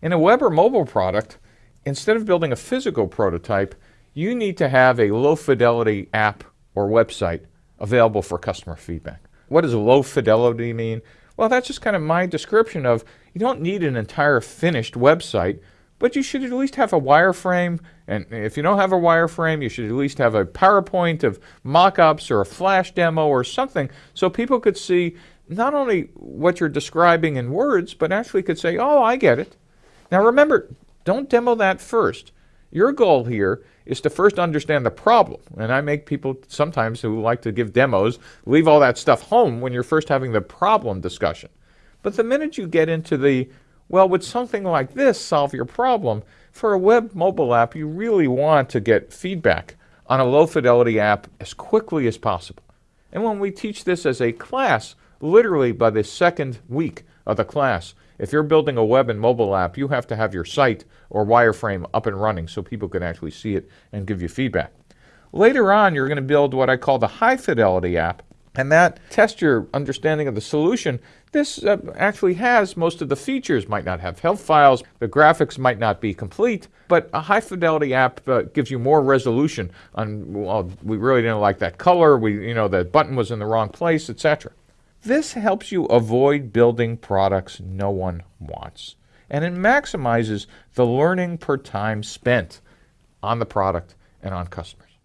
In a web or mobile product, instead of building a physical prototype, you need to have a low fidelity app or website available for customer feedback. What does low fidelity mean? Well, that's just kind of my description of you don't need an entire finished website, but you should at least have a wireframe. And if you don't have a wireframe, you should at least have a PowerPoint of mock ups or a flash demo or something so people could see not only what you're describing in words, but actually could say, oh, I get it. Now remember, don't demo that first. Your goal here is to first understand the problem. And I make people sometimes who like to give demos leave all that stuff home when you're first having the problem discussion. But the minute you get into the, well, would something like this solve your problem? For a web mobile app, you really want to get feedback on a low fidelity app as quickly as possible. And when we teach this as a class, literally by the second week of the class, if you're building a web and mobile app, you have to have your site or wireframe up and running so people can actually see it and give you feedback. Later on, you're going to build what I call the high fidelity app, and that tests your understanding of the solution. This uh, actually has most of the features, might not have health files, the graphics might not be complete, but a high fidelity app uh, gives you more resolution on, well, we really didn't like that color, we, you know, the button was in the wrong place, etc. This helps you avoid building products no one wants. And it maximizes the learning per time spent on the product and on customers.